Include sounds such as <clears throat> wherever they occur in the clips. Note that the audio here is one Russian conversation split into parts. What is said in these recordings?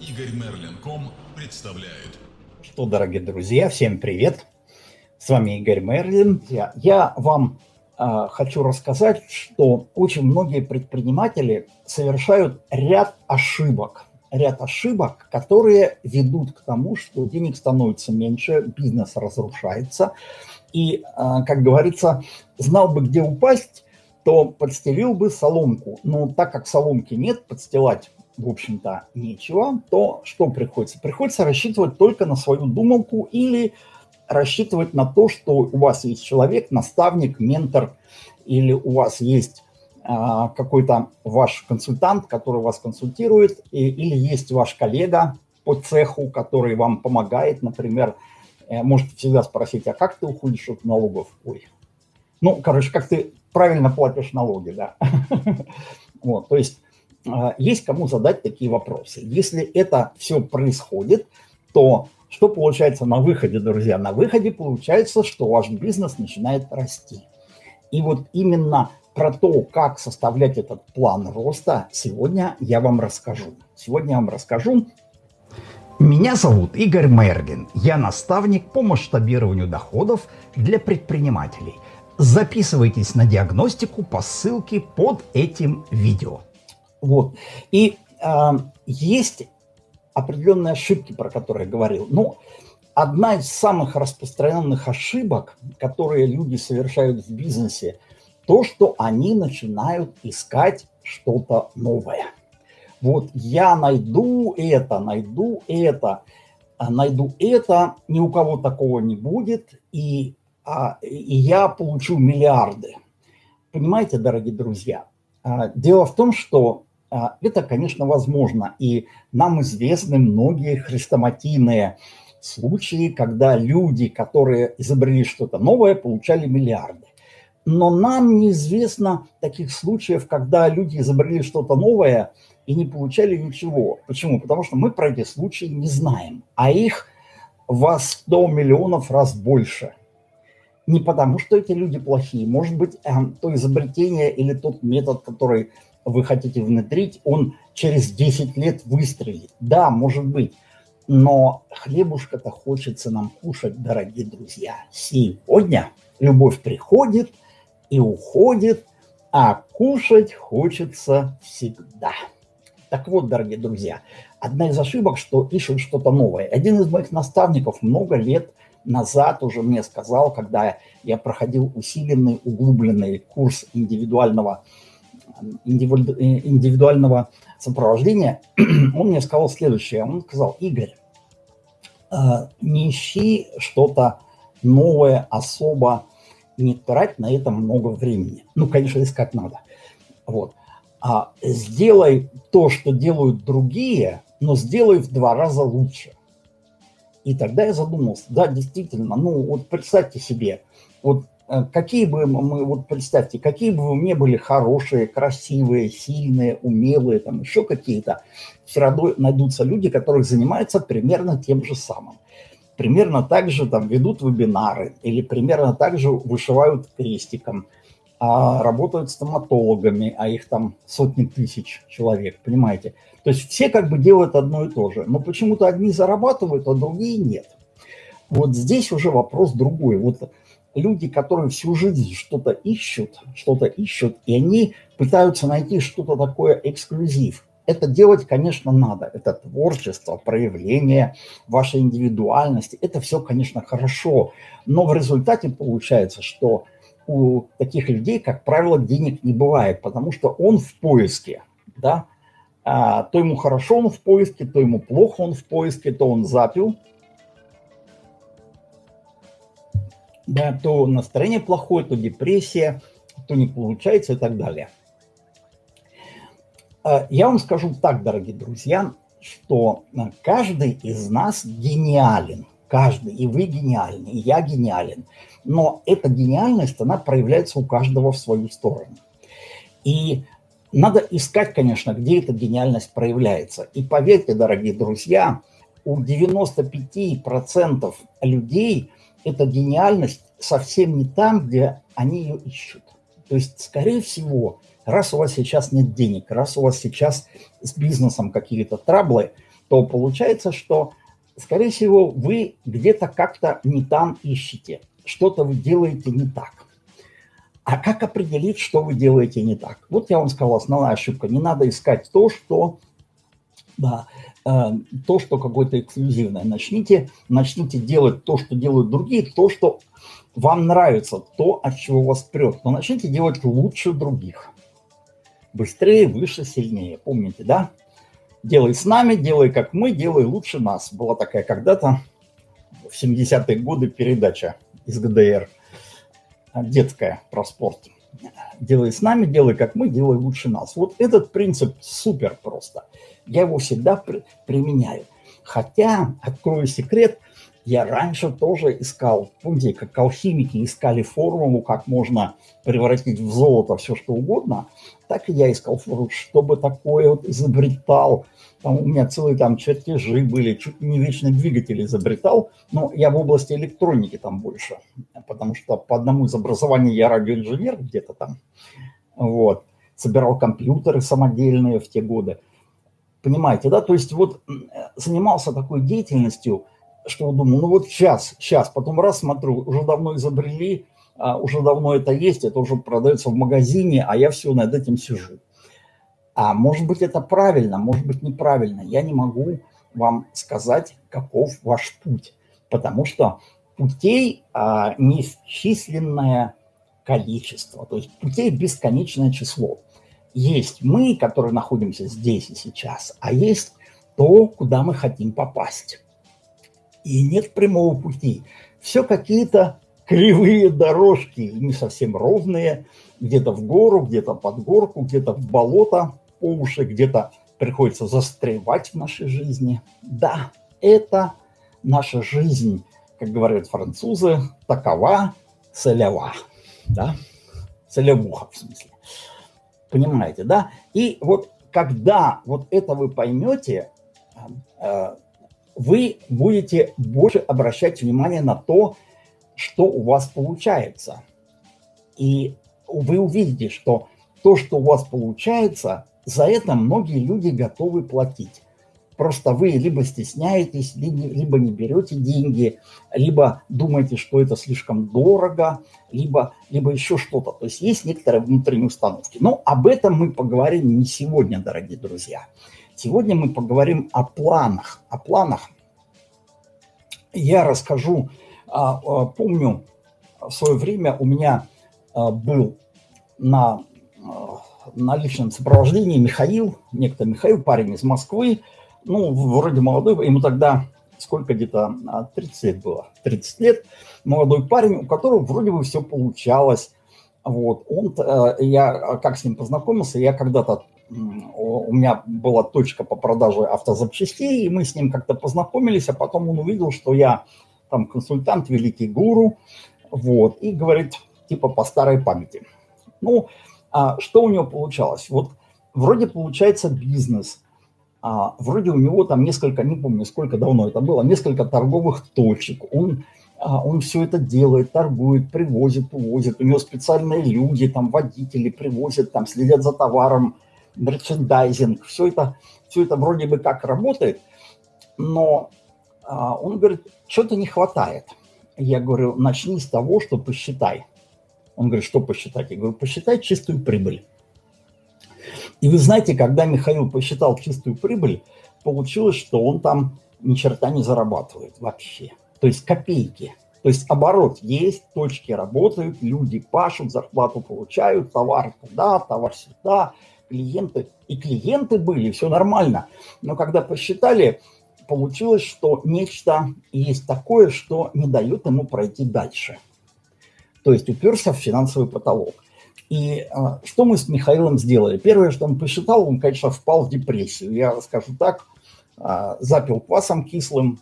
Игорь Мерлин.ком представляет. Что, дорогие друзья, всем привет. С вами Игорь Мерлин. Я, я вам э, хочу рассказать, что очень многие предприниматели совершают ряд ошибок. Ряд ошибок, которые ведут к тому, что денег становится меньше, бизнес разрушается. И, э, как говорится, знал бы, где упасть, то подстелил бы соломку. Но так как соломки нет, подстилать в общем-то, нечего, то что приходится? Приходится рассчитывать только на свою думалку или рассчитывать на то, что у вас есть человек, наставник, ментор, или у вас есть а, какой-то ваш консультант, который вас консультирует, и, или есть ваш коллега по цеху, который вам помогает, например, э, можете всегда спросить, а как ты уходишь от налогов? Ой. Ну, короче, как ты правильно платишь налоги, да. <laughs> Вот, то есть есть кому задать такие вопросы. Если это все происходит, то что получается на выходе, друзья? На выходе получается, что ваш бизнес начинает расти. И вот именно про то, как составлять этот план роста, сегодня я вам расскажу. Сегодня я вам расскажу. Меня зовут Игорь Мерлин. Я наставник по масштабированию доходов для предпринимателей. Записывайтесь на диагностику по ссылке под этим видео. Вот. И э, есть определенные ошибки, про которые я говорил. Ну, одна из самых распространенных ошибок, которые люди совершают в бизнесе, то, что они начинают искать что-то новое. Вот я найду это, найду это, а найду это, ни у кого такого не будет, и, а, и я получу миллиарды. Понимаете, дорогие друзья? А, дело в том, что это, конечно, возможно. И нам известны многие хрестоматийные случаи, когда люди, которые изобрели что-то новое, получали миллиарды. Но нам неизвестно таких случаев, когда люди изобрели что-то новое и не получали ничего. Почему? Потому что мы про эти случаи не знаем, а их во 100 миллионов раз больше. Не потому, что эти люди плохие. Может быть, эм, то изобретение или тот метод, который вы хотите внедрить, он через 10 лет выстрелит. Да, может быть. Но хлебушка-то хочется нам кушать, дорогие друзья. Сегодня любовь приходит и уходит, а кушать хочется всегда. Так вот, дорогие друзья, одна из ошибок, что ищут что-то новое. Один из моих наставников много лет назад уже мне сказал, когда я проходил усиленный, углубленный курс индивидуального индивидуального сопровождения, <clears throat> он мне сказал следующее. Он сказал, Игорь, э, не ищи что-то новое, особо, не трать на это много времени. Ну, конечно, искать надо. Вот. А сделай то, что делают другие, но сделай в два раза лучше. И тогда я задумался, да, действительно, ну вот представьте себе, вот Э, какие бы мы, вот представьте, какие бы вы не были хорошие, красивые, сильные, умелые, там еще какие-то, все равно найдутся люди, которые занимаются примерно тем же самым. Примерно так же там ведут вебинары или примерно так же вышивают крестиком, а работают стоматологами, а их там сотни тысяч человек, понимаете? То есть все как бы делают одно и то же, но почему-то одни зарабатывают, а другие нет. Вот здесь уже вопрос другой. Вот люди, которые всю жизнь что-то ищут, что-то ищут, и они пытаются найти что-то такое эксклюзив. Это делать, конечно, надо. Это творчество, проявление вашей индивидуальности. Это все, конечно, хорошо. Но в результате получается, что у таких людей, как правило, денег не бывает, потому что он в поиске. Да? А, то ему хорошо он в поиске, то ему плохо он в поиске, то он запил, да, то настроение плохое, то депрессия, то не получается и так далее. А, я вам скажу так, дорогие друзья, что а, каждый из нас гениален. Каждый, и вы гениальны, и я гениален. Но эта гениальность, она проявляется у каждого в свою сторону. И надо искать, конечно, где эта гениальность проявляется. И поверьте, дорогие друзья, у 95% людей – эта гениальность совсем не там, где они ее ищут. То есть, скорее всего, раз у вас сейчас нет денег, раз у вас сейчас с бизнесом какие-то траблы, то получается, что, скорее всего, вы где-то как-то не там ищете, что-то вы делаете не так. А как определить, что вы делаете не так? Вот я вам сказал, основная ошибка. Не надо искать то, что, да, то, что какое-то эксклюзивное. Начните, начните делать то, что делают другие, то, что вам нравится, то, от чего вас прет. Но начните делать лучше других. Быстрее, выше, сильнее. Помните, да? Делай с нами, делай как мы, делай лучше нас. Была такая когда-то в 70-е годы передача из ГДР – детская про спорт. Делай с нами, делай как мы, делай лучше нас. Вот этот принцип супер просто. Я его всегда при, применяю. Хотя, открою секрет, я раньше тоже искал, помните, как алхимики искали формулу, как можно превратить в золото все что угодно, так и я искал формулу, чтобы такое вот изобретал, там у меня целые там чертежи были, чуть не вечный двигатель изобретал, но я в области электроники там больше, потому что по одному из образований я радиоинженер где-то там, вот, собирал компьютеры самодельные в те годы. Понимаете, да? То есть вот занимался такой деятельностью, что думал, ну вот сейчас, сейчас, потом раз смотрю, уже давно изобрели, уже давно это есть, это уже продается в магазине, а я все над этим сижу. А может быть это правильно, может быть неправильно. Я не могу вам сказать, каков ваш путь, потому что путей а, неисчисленное количество, то есть путей бесконечное число. Есть мы, которые находимся здесь и сейчас, а есть то, куда мы хотим попасть. И нет прямого пути. Все какие-то кривые дорожки, не совсем ровные, где-то в гору, где-то под горку, где-то в болото по уши, где-то приходится застревать в нашей жизни. Да, это наша жизнь, как говорят французы, такова целева, да, целевуха в смысле. Понимаете, да? И вот когда вот это вы поймете, э, вы будете больше обращать внимание на то, что у вас получается. И вы увидите, что то, что у вас получается, за это многие люди готовы платить. Просто вы либо стесняетесь, либо не берете деньги, либо думаете, что это слишком дорого, либо, либо еще что-то. То есть есть некоторые внутренние установки. Но об этом мы поговорим не сегодня, дорогие друзья. Сегодня мы поговорим о планах. О планах я расскажу. А, а, помню, в свое время у меня а, был на на личном сопровождении Михаил, некто Михаил, парень из Москвы, ну, вроде молодой, ему тогда сколько где-то 30 лет было, 30 лет, молодой парень, у которого вроде бы все получалось. Вот, он, э, я как с ним познакомился, я когда-то, у меня была точка по продаже автозапчастей, и мы с ним как-то познакомились, а потом он увидел, что я там консультант, великий гуру, вот, и говорит, типа по старой памяти. Ну, а что у него получалось? Вот вроде получается бизнес, а, вроде у него там несколько, не помню, сколько давно это было, несколько торговых точек. Он, а, он все это делает, торгует, привозит, увозит. У него специальные люди, там водители привозят, там следят за товаром, мерчендайзинг. Все это, все это вроде бы как работает, но он говорит, что-то не хватает. Я говорю, начни с того, что посчитай. Он говорит, что посчитать? Я говорю, посчитай чистую прибыль. И вы знаете, когда Михаил посчитал чистую прибыль, получилось, что он там ни черта не зарабатывает вообще. То есть копейки. То есть оборот есть, точки работают, люди пашут, зарплату получают, товар туда, товар сюда, клиенты. И клиенты были, все нормально. Но когда посчитали, получилось, что нечто есть такое, что не дает ему пройти дальше – то есть уперся в финансовый потолок. И а, что мы с Михаилом сделали? Первое, что он посчитал, он, конечно, впал в депрессию. Я скажу так, а, запил квасом кислым,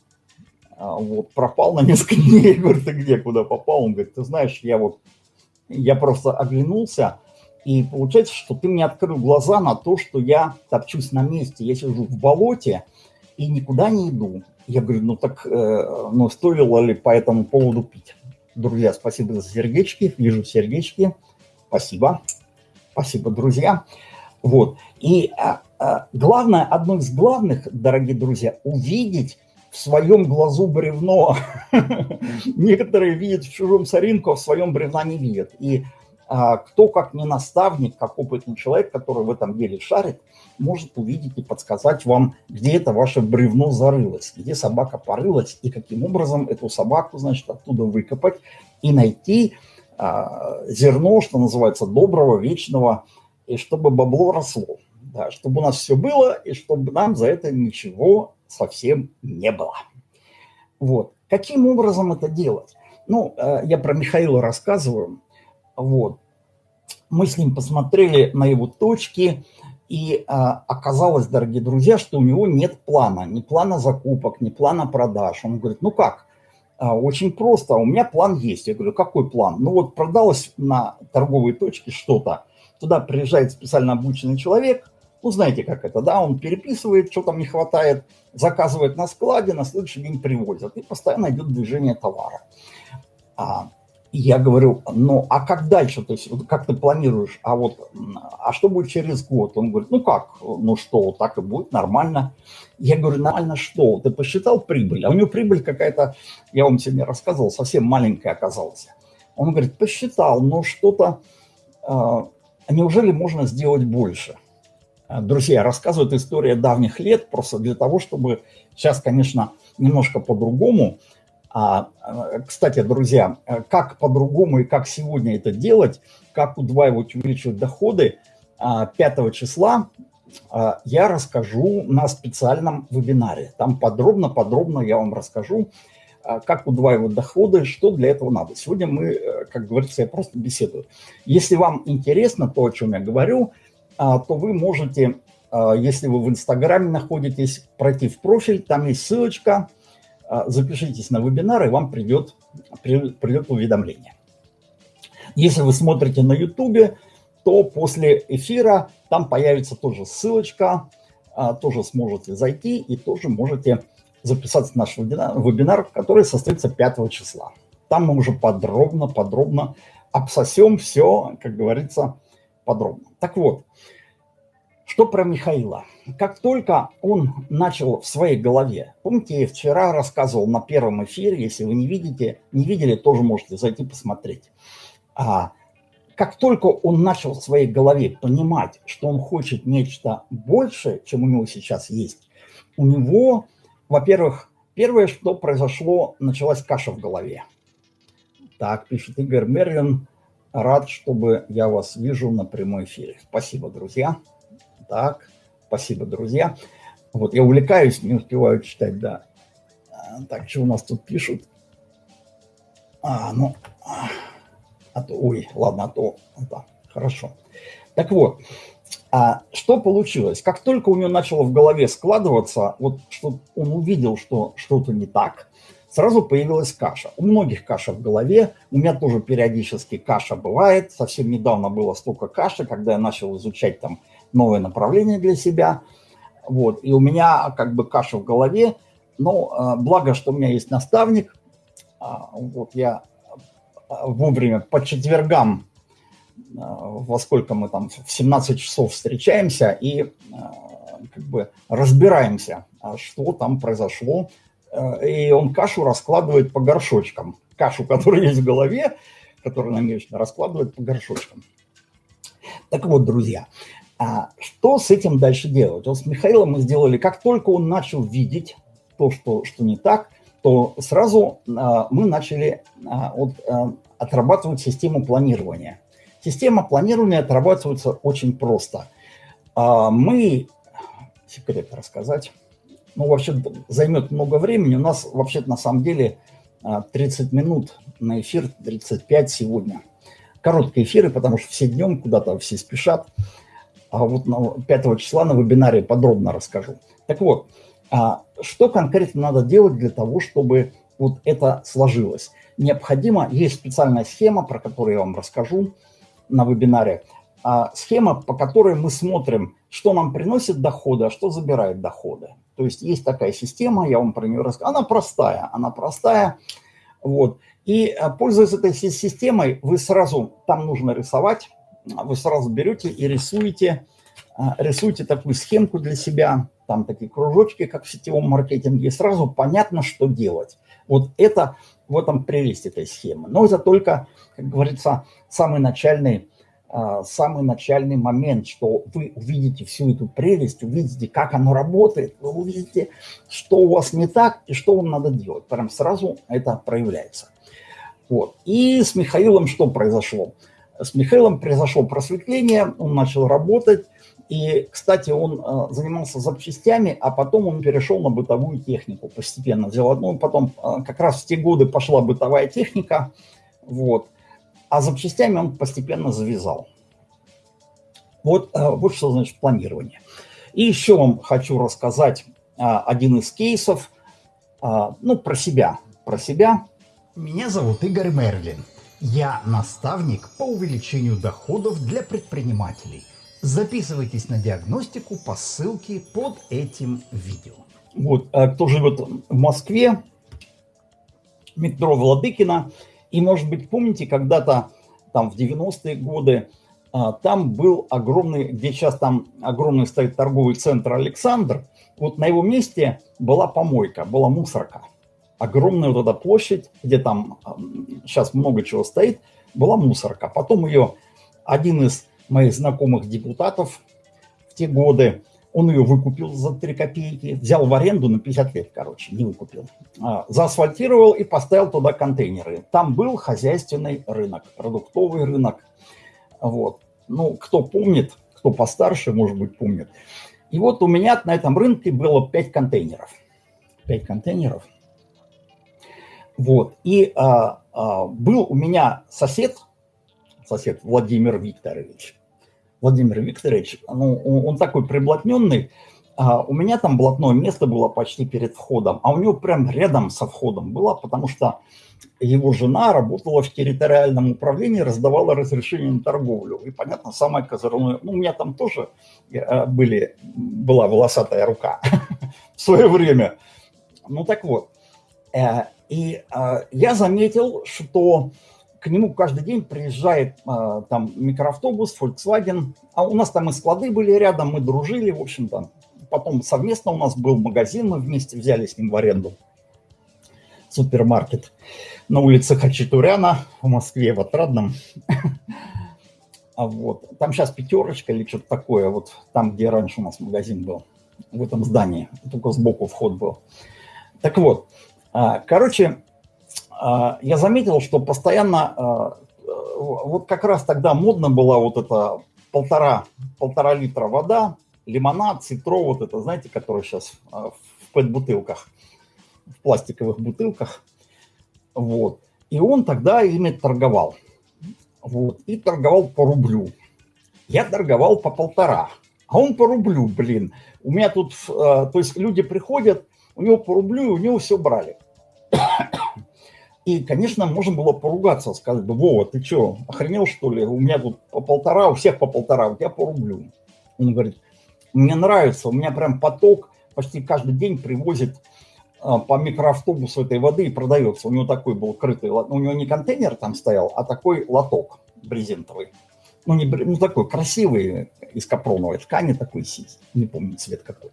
а, вот, пропал на несколько <laughs> дней. Я говорю, ты где, куда попал? Он говорит, ты знаешь, я вот, я просто оглянулся, и получается, что ты мне открыл глаза на то, что я топчусь на месте, я сижу в болоте и никуда не иду. Я говорю, ну так, э, ну стоило ли по этому поводу пить? Друзья, спасибо за сердечки. Вижу сердечки. Спасибо. Спасибо, друзья. Вот. И а, главное, одно из главных, дорогие друзья, увидеть в своем глазу бревно. <laughs> Некоторые видят в чужом соринку, а в своем бревна не видят. И а, кто, как не наставник, как опытный человек, который в этом деле шарит, может увидеть и подсказать вам, где это ваше бревно зарылось, где собака порылась, и каким образом эту собаку, значит, оттуда выкопать и найти а, зерно, что называется, доброго, вечного, и чтобы бабло росло. Да, чтобы у нас все было, и чтобы нам за это ничего совсем не было. Вот. Каким образом это делать? Ну, э, я про Михаила рассказываю. Вот. Мы с ним посмотрели на его точки, и а, оказалось, дорогие друзья, что у него нет плана, ни плана закупок, ни плана продаж. Он говорит, ну как? А, очень просто, у меня план есть. Я говорю, какой план? Ну вот продалось на торговой точке что-то, туда приезжает специально обученный человек, ну знаете как это, да, он переписывает, что там не хватает, заказывает на складе, на следующий день привозят, и постоянно идет движение товара. А, я говорю, ну, а как дальше, то есть, как ты планируешь, а вот, а что будет через год? Он говорит, ну как, ну что, так и будет, нормально. Я говорю, нормально что? Ты посчитал прибыль? А у него прибыль какая-то, я вам сегодня рассказывал, совсем маленькая оказалась. Он говорит, посчитал, но что-то, э, неужели можно сделать больше? Друзья, рассказывают история давних лет, просто для того, чтобы сейчас, конечно, немножко по-другому, кстати, друзья, как по-другому и как сегодня это делать, как удваивать, увеличивать доходы, 5 а, числа а, я расскажу на специальном вебинаре. Там подробно-подробно я вам расскажу, как удваивать доходы, что для этого надо. Сегодня мы, э, как говорится, я просто беседую. Если вам интересно то, о чем я говорю, то вы можете, если вы в Инстаграме находитесь, пройти в профиль, там есть ссылочка, а, запишитесь на вебинар, и вам придет, придет уведомление. Если вы смотрите на YouTube, то после эфира там появится тоже ссылочка, а, тоже сможете зайти и тоже можете записаться на наш вебинар, который состоится 5 числа. Там мы уже подробно-подробно обсосем все, как говорится, подробно. Так вот, что про Михаила? Как только он начал в своей голове, помните, я вчера рассказывал на первом эфире, если вы не видите, не видели, тоже можете зайти посмотреть. А, как только он начал в своей голове понимать, что он хочет нечто большее, чем у него сейчас есть, у него, во-первых, первое, что произошло, началась каша в голове. Так, пишет Игорь Мерлин, рад, чтобы я вас вижу на прямой эфире. Спасибо, друзья. Так, спасибо, друзья. Вот я увлекаюсь, не успеваю читать, да. А, так, что у нас тут пишут? А, ну, а то, ой, ладно, а то, да, хорошо. Так вот, а что получилось? Как только у него начало в голове складываться, вот что он увидел, что что-то не так, сразу появилась каша. У многих каша в голове, у меня тоже периодически каша бывает. Совсем недавно было столько каши, когда я начал изучать там новое направление для себя. Вот. И у меня как бы каша в голове. Но а, благо, что у меня есть наставник. А, вот я а, вовремя по четвергам, во сколько мы там, в 17 часов встречаемся и как бы разбираемся, что там произошло. И он кашу раскладывает по горшочкам. Кашу, которая есть в голове, которую намечена, раскладывает по горшочкам. Так вот, друзья, а что с этим дальше делать? Вот с Михаилом мы сделали, как только он начал видеть то, что, что не так, то сразу а, мы начали а, вот, а, отрабатывать систему планирования. Система планирования отрабатывается очень просто. А, мы, секрет рассказать, ну вообще займет много времени, у нас вообще на самом деле 30 а, минут на эфир, 35 сегодня. Короткие эфиры, потому что все днем куда-то все спешат а вот 5 числа на вебинаре подробно расскажу. Так вот, а что конкретно надо делать для того, чтобы вот это сложилось? Необходимо, есть специальная схема, про которую я вам расскажу на вебинаре. А схема, по которой мы смотрим, что нам приносит доходы, а что забирает доходы. То есть есть такая система, я вам про нее расскажу. Она простая, она простая. Вот. И а, пользуясь этой системой, вы сразу, там нужно рисовать, вы сразу берете и рисуете а, рисуйте такую схемку для себя, там такие кружочки, как в сетевом маркетинге, и сразу понятно, что делать. Вот это в этом прелесть этой схемы. Но это только, как говорится, самый начальный, а, самый начальный момент, что вы увидите всю эту прелесть, увидите, как оно работает, вы увидите, что у вас не так и что вам надо делать. Прям сразу это проявляется. Вот. И с Михаилом что произошло? С Михаилом произошло просветление, он начал работать, и, кстати, он э, занимался запчастями, а потом он перешел на бытовую технику, постепенно взял одну, потом э, как раз в те годы пошла бытовая техника, вот, а запчастями он постепенно завязал. Вот, э, вот что значит планирование. И еще вам хочу рассказать один из кейсов, ну, про себя, про себя. Меня зовут Игорь Мерлин. Я наставник по увеличению доходов для предпринимателей – Записывайтесь на диагностику по ссылке под этим видео. Вот, а кто живет в Москве, метро Владыкина, и, может быть, помните, когда-то там в 90-е годы а, там был огромный, где сейчас там огромный стоит торговый центр «Александр», вот на его месте была помойка, была мусорка. Огромная вот эта площадь, где там сейчас много чего стоит, была мусорка. Потом ее один из моих знакомых депутатов в те годы. Он ее выкупил за 3 копейки, взял в аренду на 50 лет, короче, не выкупил. А, заасфальтировал и поставил туда контейнеры. Там был хозяйственный рынок, продуктовый рынок. Вот. Ну, кто помнит, кто постарше, может быть, помнит. И вот у меня на этом рынке было 5 контейнеров. 5 контейнеров. Вот. И а, а, был у меня сосед, сосед Владимир Викторович. Владимир Викторович, ну, он такой приблотненный, а у меня там блатное место было почти перед входом, а у него прям рядом со входом было, потому что его жена работала в территориальном управлении, раздавала разрешение на торговлю. И, понятно, самое козырное, ну, у меня там тоже э, были, была волосатая рука <laughs> в свое время. Ну, так вот. Э, и э, я заметил, что к нему каждый день приезжает а, там микроавтобус, Volkswagen, а у нас там и склады были рядом, мы дружили, в общем-то. Потом совместно у нас был магазин, мы вместе взяли с ним в аренду супермаркет на улице Хачатуряна в Москве, в Отрадном. <laughs> А вот. Там сейчас пятерочка или что-то такое, вот там, где раньше у нас магазин был, в этом здании, только сбоку вход был. Так вот, короче, а, я заметил, что постоянно, а, вот как раз тогда модно была вот эта полтора, полтора литра вода, лимонад, цитро, вот это, знаете, который сейчас а, в пэт-бутылках, в пластиковых бутылках. Вот. И он тогда ими торговал. Вот. И торговал по рублю. Я торговал по полтора, а он по рублю, блин. У меня тут, то есть люди приходят, у него по рублю, и у него все брали. И, конечно, можно было поругаться, сказать бы, Вова, ты что, охренел что ли? У меня тут по полтора, у всех по полтора, у тебя по рублю. Он говорит, мне нравится, у меня прям поток, почти каждый день привозит а, по микроавтобусу этой воды и продается. У него такой был крытый, у него не контейнер там стоял, а такой лоток брезентовый. Ну, не, ну такой красивый, из капроновой ткани такой, не помню цвет какой.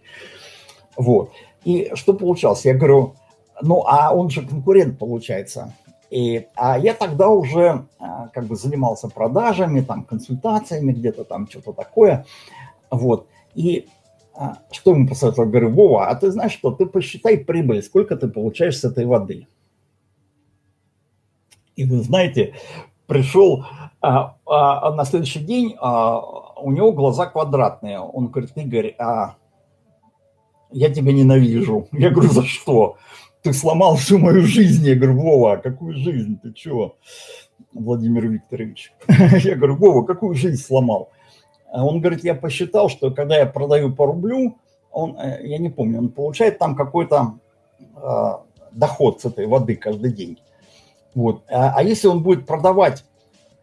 Вот. И что получалось? Я говорю, ну, а он же конкурент, получается. И, а я тогда уже а, как бы занимался продажами, там, консультациями, где-то там что-то такое. Вот. И а, что ему посоветовал? Говорю, Вова, а ты знаешь что, ты посчитай прибыль, сколько ты получаешь с этой воды. И вы знаете, пришел а, а, на следующий день, а, у него глаза квадратные. Он говорит, Игорь, а я тебя ненавижу. Я говорю, за что? Ты сломал всю мою жизнь. Я говорю, Вова, а какую жизнь, ты чего, Владимир Викторович? <laughs> Я говорю, Вова, какую жизнь сломал? А он говорит, я посчитал, что когда я продаю по рублю, он, э, я не помню, он получает там какой-то э, доход с этой воды каждый день. Вот. А, а если он будет продавать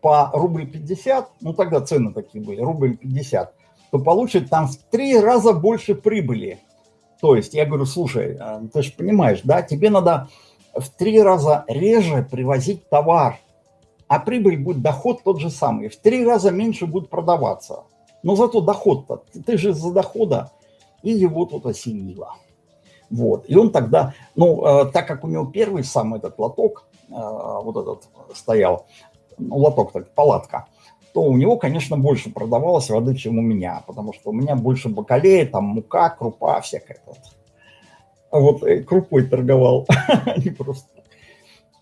по рубль 50, ну тогда цены такие были, рубль 50, то получит там в три раза больше прибыли, то есть я говорю, слушай, а, ты же понимаешь, да, тебе надо в три раза реже привозить товар, а прибыль будет, доход тот же самый, в три раза меньше будет продаваться. Но зато доход-то, ты же за дохода, и его тут осенило. Вот. И он тогда, ну, э, так как у него первый сам этот лоток, э, вот этот стоял, ну, лоток, так, палатка, то у него, конечно, больше продавалось воды, чем у меня, потому что у меня больше бакалея, там мука, крупа, всякая. Вот, вот э, крупой торговал, <laughs> не просто.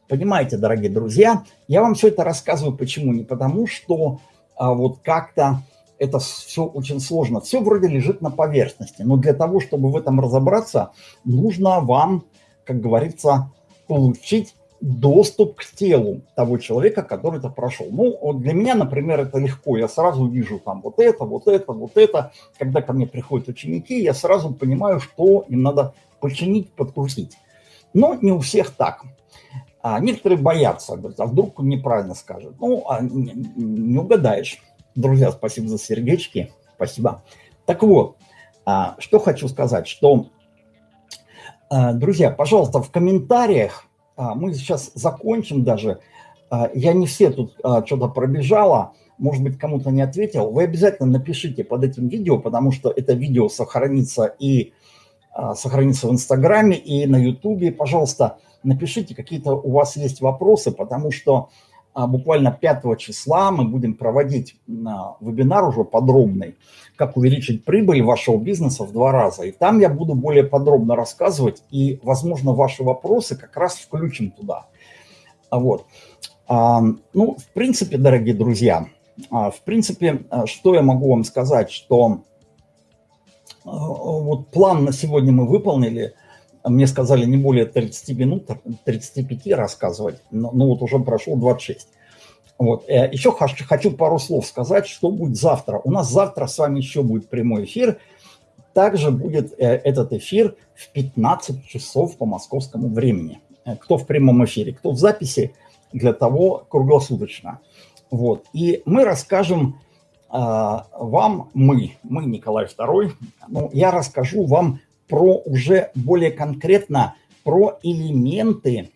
Понимаете, дорогие друзья, я вам все это рассказываю почему? Не потому, что а, вот как-то это все очень сложно. Все вроде лежит на поверхности, но для того, чтобы в этом разобраться, нужно вам, как говорится, получить доступ к телу того человека, который это прошел. Ну, вот для меня, например, это легко. Я сразу вижу там вот это, вот это, вот это. Когда ко мне приходят ученики, я сразу понимаю, что им надо починить, подкрутить. Но не у всех так. А некоторые боятся, говорят, а вдруг он неправильно скажет. Ну, а не, не угадаешь. Друзья, спасибо за сердечки. Спасибо. Так вот, а, что хочу сказать, что, а, друзья, пожалуйста, в комментариях мы сейчас закончим даже. А, я не все тут а, что-то пробежала, может быть, кому-то не ответил. Вы обязательно напишите под этим видео, потому что это видео сохранится и сохранится в Инстаграме, и на Ютубе. Пожалуйста, напишите, какие-то у вас есть вопросы, потому что буквально 5 числа мы будем проводить вебинар уже подробный, как увеличить прибыль вашего бизнеса в два раза. И там я буду более подробно рассказывать, и, возможно, ваши вопросы как раз включим туда. Вот. Ну, в принципе, дорогие друзья, в принципе, что я могу вам сказать, что вот план на сегодня мы выполнили, мне сказали не более 30 минут, 35 рассказывать, но ну вот уже прошло 26. Вот. Э, еще хочу пару слов сказать, что будет завтра. У нас завтра с вами еще будет прямой эфир. Также будет э, этот эфир в 15 часов по московскому времени. Э, кто в прямом эфире, кто в записи, для того круглосуточно. Вот. И мы расскажем вам, мы, мы Николай II, ну, я расскажу вам про уже более конкретно про элементы,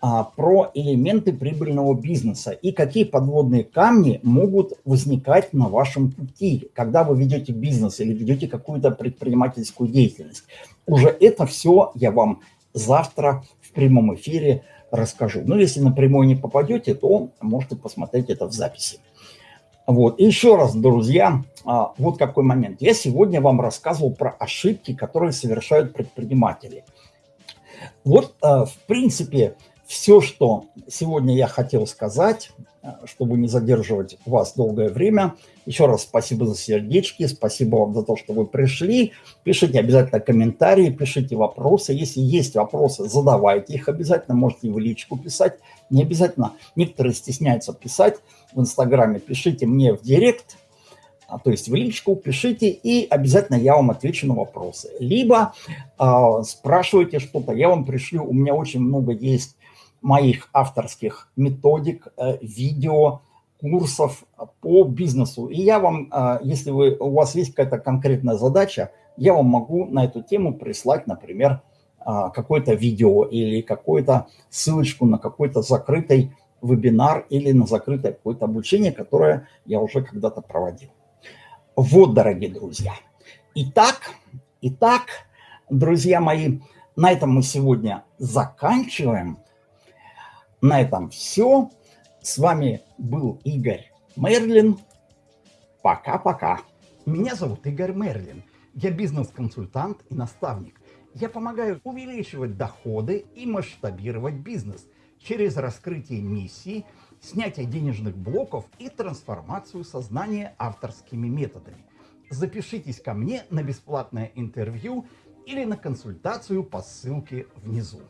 а, про элементы прибыльного бизнеса и какие подводные камни могут возникать на вашем пути, когда вы ведете бизнес или ведете какую-то предпринимательскую деятельность. Уже это все я вам завтра в прямом эфире расскажу. Но если напрямую не попадете, то можете посмотреть это в записи. Вот. И еще раз, друзья, а, вот какой момент. Я сегодня вам рассказывал про ошибки, которые совершают предприниматели. Вот, а, в принципе, все, что сегодня я хотел сказать, а, чтобы не задерживать вас долгое время. Еще раз спасибо за сердечки, спасибо вам за то, что вы пришли. Пишите обязательно комментарии, пишите вопросы. Если есть вопросы, задавайте их обязательно. Можете в личку писать. Не обязательно, некоторые стесняются писать в Инстаграме. Пишите мне в директ, а, то есть в личку, пишите, и обязательно я вам отвечу на вопросы. Либо э, спрашивайте что-то, я вам пришлю, у меня очень много есть моих авторских методик, э, видео, курсов по бизнесу. И я вам, если вы, у вас есть какая-то конкретная задача, я вам могу на эту тему прислать, например, какое-то видео или какую-то ссылочку на какой-то закрытый вебинар или на закрытое какое-то обучение, которое я уже когда-то проводил. Вот, дорогие друзья. Итак, итак, друзья мои, на этом мы сегодня заканчиваем. На этом все. С вами был Игорь Мерлин. Пока-пока. Меня зовут Игорь Мерлин. Я бизнес-консультант и наставник. Я помогаю увеличивать доходы и масштабировать бизнес через раскрытие миссии, снятие денежных блоков и трансформацию сознания авторскими методами. Запишитесь ко мне на бесплатное интервью или на консультацию по ссылке внизу.